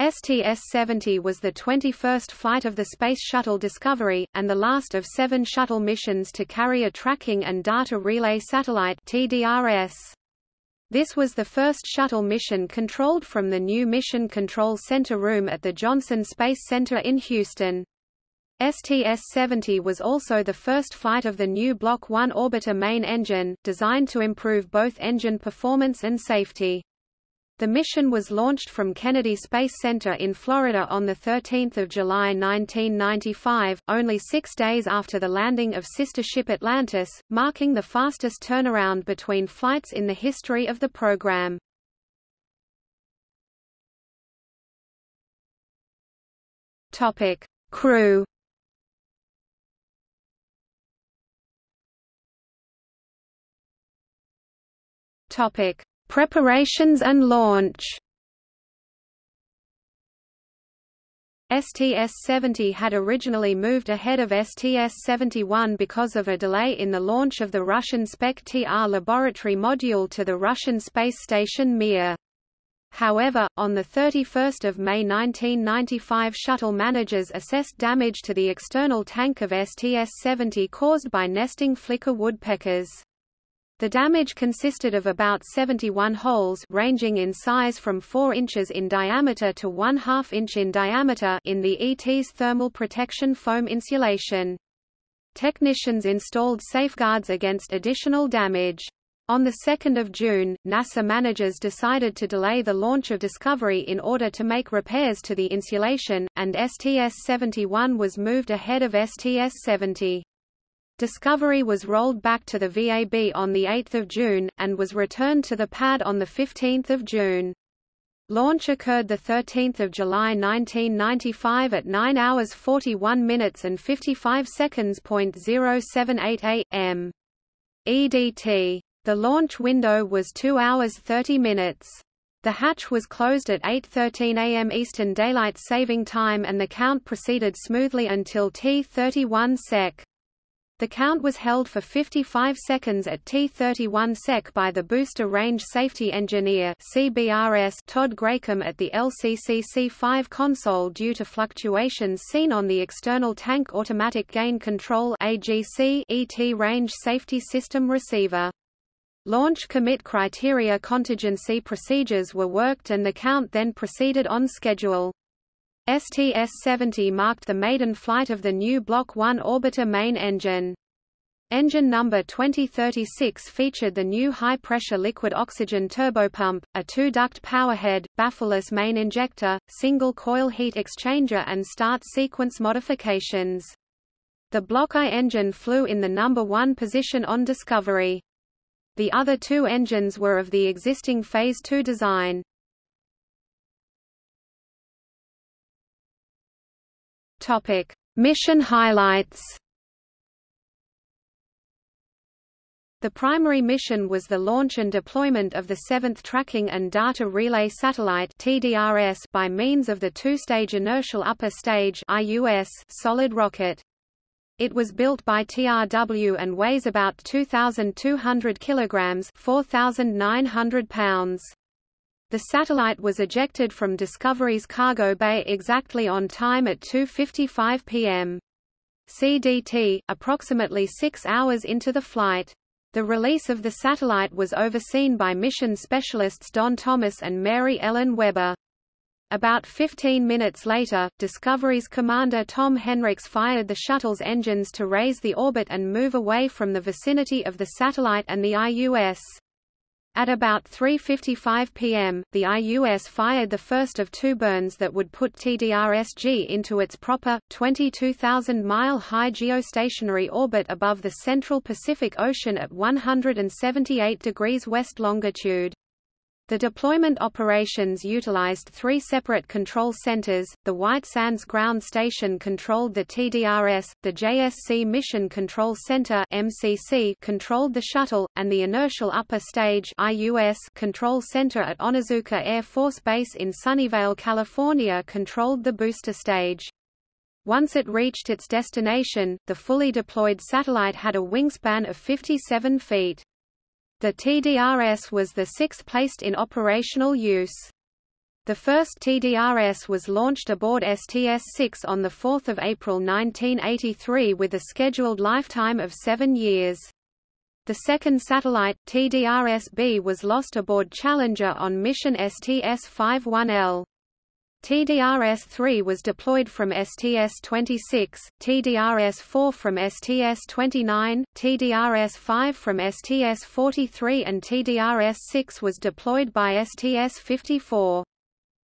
STS-70 was the 21st flight of the Space Shuttle Discovery, and the last of seven shuttle missions to carry a tracking and data relay satellite TDRS. This was the first shuttle mission controlled from the new Mission Control Center room at the Johnson Space Center in Houston. STS-70 was also the first flight of the new Block 1 orbiter main engine, designed to improve both engine performance and safety. The mission was launched from Kennedy Space Center in Florida on 13 July 1995, only six days after the landing of sister ship Atlantis, marking the fastest turnaround between flights in the history of the program. Crew Topic Preparations and launch STS-70 had originally moved ahead of STS-71 because of a delay in the launch of the Russian Spektr laboratory module to the Russian space station Mir. However, on 31 May 1995 shuttle managers assessed damage to the external tank of STS-70 caused by nesting flicker woodpeckers. The damage consisted of about 71 holes ranging in size from 4 inches in diameter to 1 2 inch in diameter in the ET's thermal protection foam insulation. Technicians installed safeguards against additional damage. On 2 June, NASA managers decided to delay the launch of Discovery in order to make repairs to the insulation, and STS-71 was moved ahead of STS-70. Discovery was rolled back to the VAB on 8 June, and was returned to the pad on 15 June. Launch occurred 13 July 1995 at 9 hours 41 minutes and 55 seconds. 078 am. EDT. The launch window was 2 hours 30 minutes. The hatch was closed at 8.13 am Eastern Daylight Saving Time and the count proceeded smoothly until T31 sec. The count was held for 55 seconds at T31 sec by the Booster Range Safety Engineer CBRS Todd Gracom at the LCCC-5 console due to fluctuations seen on the external Tank Automatic Gain Control AGC ET Range Safety System receiver. Launch commit criteria contingency procedures were worked and the count then proceeded on schedule. STS-70 marked the maiden flight of the new Block 1 orbiter main engine. Engine number 2036 featured the new high-pressure liquid oxygen turbopump, a two-duct powerhead, baffleless main injector, single-coil heat exchanger and start sequence modifications. The Block I engine flew in the number one position on Discovery. The other two engines were of the existing Phase II design. Topic: Mission highlights. The primary mission was the launch and deployment of the seventh Tracking and Data Relay Satellite (TDRS) by means of the two-stage inertial upper stage (IUS) solid rocket. It was built by TRW and weighs about 2,200 kilograms (4,900 pounds). The satellite was ejected from Discovery's cargo bay exactly on time at 2.55 p.m. CDT, approximately six hours into the flight. The release of the satellite was overseen by mission specialists Don Thomas and Mary Ellen Weber. About 15 minutes later, Discovery's commander Tom Henricks fired the shuttle's engines to raise the orbit and move away from the vicinity of the satellite and the IUS. At about 3.55 pm, the IUS fired the first of two burns that would put TDRSG into its proper, 22,000-mile high geostationary orbit above the central Pacific Ocean at 178 degrees west longitude. The deployment operations utilized three separate control centers. The White Sands Ground Station controlled the TDRS, the JSC Mission Control Center (MCC) controlled the shuttle, and the Inertial Upper Stage (IUS) control center at Onizuka Air Force Base in Sunnyvale, California controlled the booster stage. Once it reached its destination, the fully deployed satellite had a wingspan of 57 feet. The TDRS was the sixth placed in operational use. The first TDRS was launched aboard STS-6 on 4 April 1983 with a scheduled lifetime of seven years. The second satellite, TDRS-B was lost aboard Challenger on mission STS-51L. TDRS-3 was deployed from STS-26, TDRS-4 from STS-29, TDRS-5 from STS-43 and TDRS-6 was deployed by STS-54.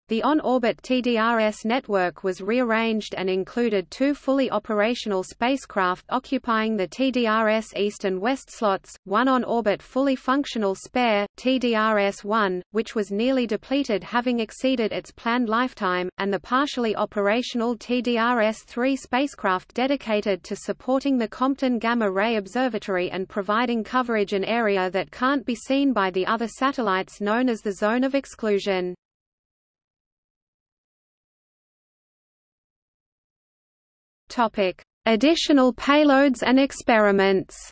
The on-orbit TDRS network was rearranged and included two fully operational spacecraft occupying the TDRS east and west slots, one on-orbit fully functional spare, TDRS-1, which was nearly depleted having exceeded its planned lifetime, and the partially operational TDRS-3 spacecraft dedicated to supporting the Compton Gamma Ray Observatory and providing coverage an area that can't be seen by the other satellites known as the zone of exclusion. Additional payloads and experiments.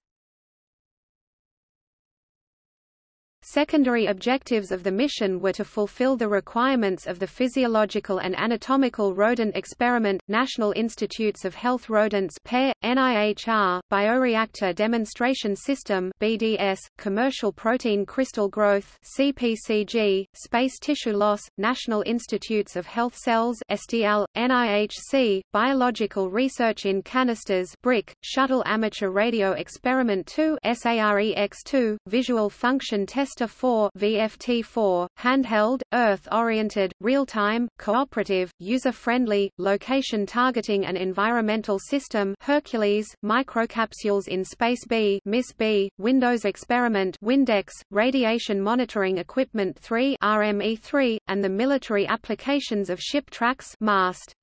Secondary objectives of the mission were to fulfill the requirements of the Physiological and Anatomical Rodent Experiment, National Institutes of Health Rodents PARE, NIHR, Bioreactor Demonstration System BDS, Commercial Protein Crystal Growth CPCG, Space Tissue Loss, National Institutes of Health Cells STL, NIHC, Biological Research in Canisters BRIC, Shuttle Amateur Radio Experiment 2 SAREX2, Visual Function Test Vista 4 VFT4, handheld, Earth-oriented, real-time, cooperative, user-friendly, location-targeting and environmental system Hercules, microcapsules in Space B Miss B, Windows Experiment Windex, Radiation Monitoring Equipment 3 RME3, and the military applications of ship tracks MAST.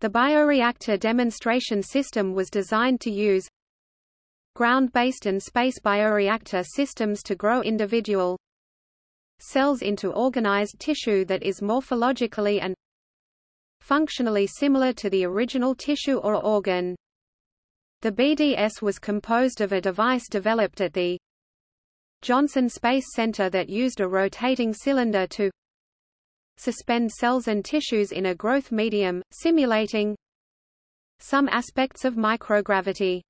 The bioreactor demonstration system was designed to use ground-based and space bioreactor systems to grow individual cells into organized tissue that is morphologically and functionally similar to the original tissue or organ. The BDS was composed of a device developed at the Johnson Space Center that used a rotating cylinder to suspend cells and tissues in a growth medium, simulating some aspects of microgravity.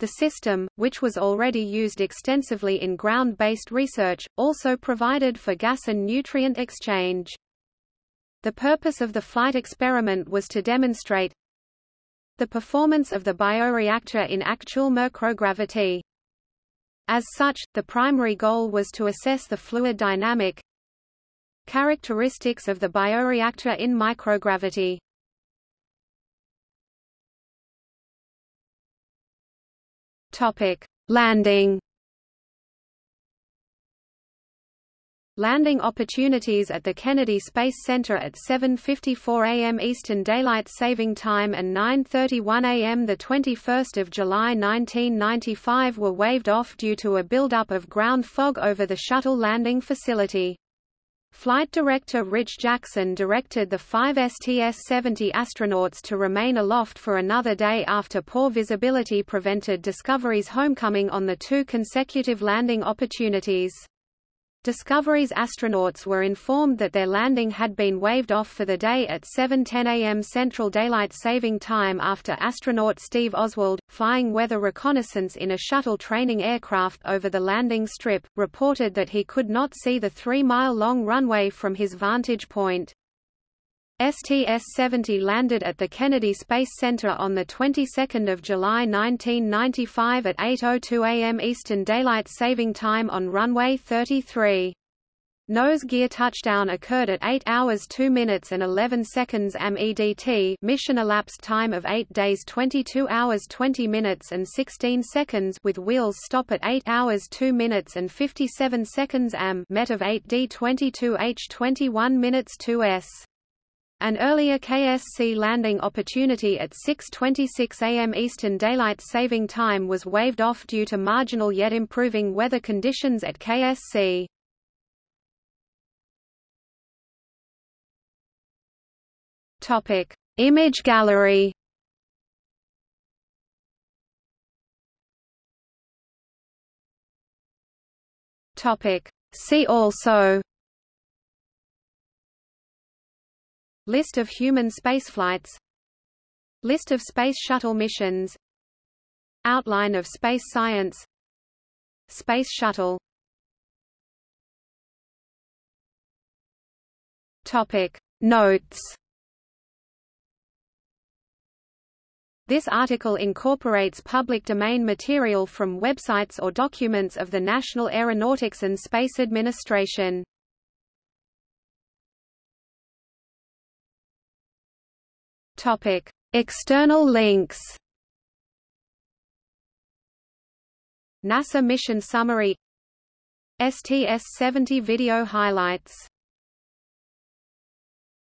The system, which was already used extensively in ground-based research, also provided for gas and nutrient exchange. The purpose of the flight experiment was to demonstrate the performance of the bioreactor in actual microgravity. As such, the primary goal was to assess the fluid dynamic characteristics of the bioreactor in microgravity. Topic: Landing. Landing opportunities at the Kennedy Space Center at 7:54 a.m. Eastern Daylight Saving Time and 9:31 a.m. the 21st of July 1995 were waved off due to a buildup of ground fog over the shuttle landing facility. Flight director Rich Jackson directed the five STS-70 astronauts to remain aloft for another day after poor visibility prevented Discovery's homecoming on the two consecutive landing opportunities. Discovery's astronauts were informed that their landing had been waved off for the day at 7.10 am Central Daylight Saving Time after astronaut Steve Oswald, flying weather reconnaissance in a shuttle training aircraft over the landing strip, reported that he could not see the three-mile-long runway from his vantage point. STS-70 landed at the Kennedy Space Center on the 22nd of July 1995 at 8:02 a.m. Eastern Daylight Saving Time on runway 33. Nose gear touchdown occurred at 8 hours 2 minutes and 11 seconds am EDT mission elapsed time of 8 days 22 hours 20 minutes and 16 seconds with wheels stop at 8 hours 2 minutes and 57 seconds am met of 8D 22H 21 minutes 2s. An earlier KSC landing opportunity at 6.26 am Eastern Daylight Saving Time was waved off due to marginal yet improving weather conditions at KSC. Image gallery. See also List of human spaceflights. List of Space Shuttle missions. Outline of space science. Space Shuttle. Topic Notes. This article incorporates public domain material from websites or documents of the National Aeronautics and Space Administration. Topic: External links. NASA mission summary. STS-70 video highlights